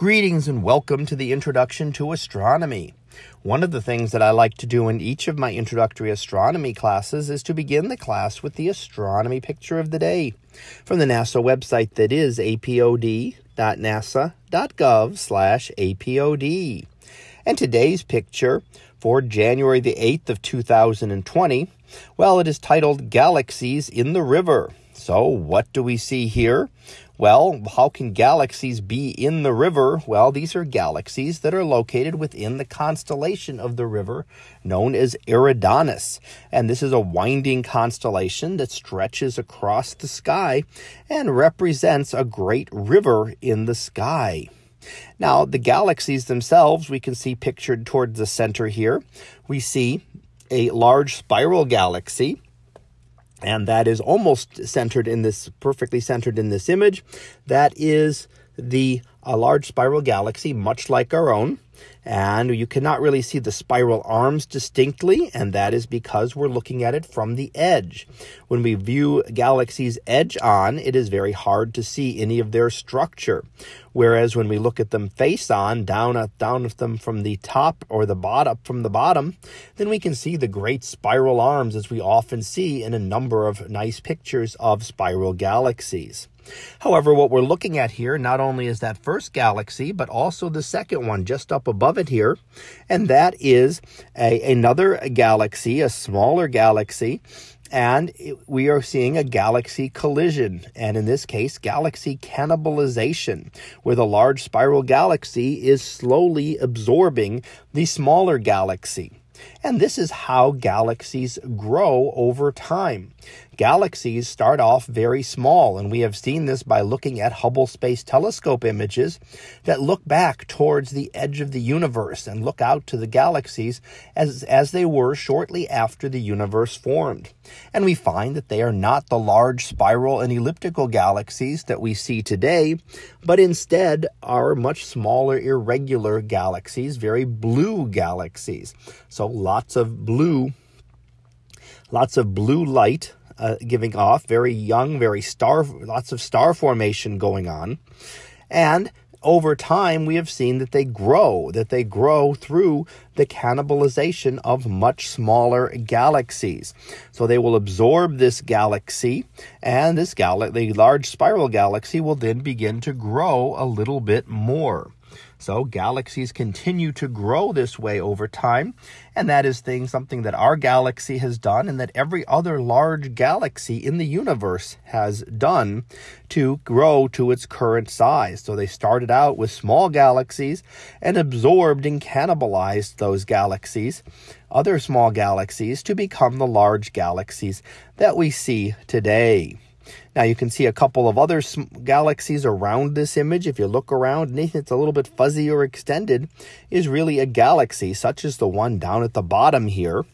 Greetings and welcome to the Introduction to Astronomy. One of the things that I like to do in each of my introductory astronomy classes is to begin the class with the astronomy picture of the day from the NASA website that is apod.nasa.gov slash apod. And today's picture for January the 8th of 2020, well, it is titled Galaxies in the River. So what do we see here? Well, how can galaxies be in the river? Well, these are galaxies that are located within the constellation of the river known as Eridanus. And this is a winding constellation that stretches across the sky and represents a great river in the sky. Now, the galaxies themselves, we can see pictured towards the center here. We see a large spiral galaxy and that is almost centered in this perfectly centered in this image. That is the a large spiral galaxy much like our own and you cannot really see the spiral arms distinctly, and that is because we're looking at it from the edge. When we view galaxies edge on, it is very hard to see any of their structure. Whereas when we look at them face on, down at down at them from the top or the bottom from the bottom, then we can see the great spiral arms as we often see in a number of nice pictures of spiral galaxies. However, what we're looking at here not only is that first galaxy, but also the second one just up above it here, and that is a, another galaxy, a smaller galaxy, and we are seeing a galaxy collision, and in this case, galaxy cannibalization, where the large spiral galaxy is slowly absorbing the smaller galaxy. And this is how galaxies grow over time. Galaxies start off very small, and we have seen this by looking at Hubble Space Telescope images that look back towards the edge of the universe and look out to the galaxies as, as they were shortly after the universe formed. And we find that they are not the large spiral and elliptical galaxies that we see today, but instead are much smaller, irregular galaxies, very blue galaxies. So lots of blue, lots of blue light uh, giving off, very young, very star, lots of star formation going on. And over time, we have seen that they grow, that they grow through the cannibalization of much smaller galaxies. So they will absorb this galaxy, and this gal- the large spiral galaxy will then begin to grow a little bit more. So galaxies continue to grow this way over time, and that is thing something that our galaxy has done and that every other large galaxy in the universe has done to grow to its current size. So they started out with small galaxies and absorbed and cannibalized those galaxies, other small galaxies to become the large galaxies that we see today. Now you can see a couple of other galaxies around this image. If you look around, anything that's a little bit fuzzy or extended is really a galaxy, such as the one down at the bottom here.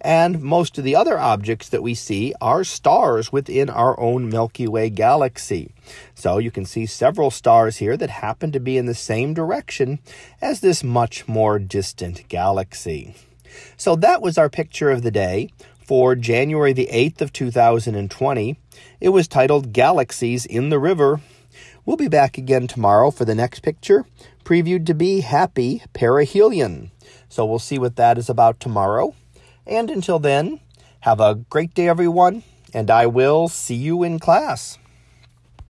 And most of the other objects that we see are stars within our own Milky Way galaxy. So you can see several stars here that happen to be in the same direction as this much more distant galaxy. So that was our picture of the day for January the 8th of 2020. It was titled Galaxies in the River. We'll be back again tomorrow for the next picture, previewed to be Happy Perihelion. So we'll see what that is about tomorrow. And until then, have a great day, everyone, and I will see you in class.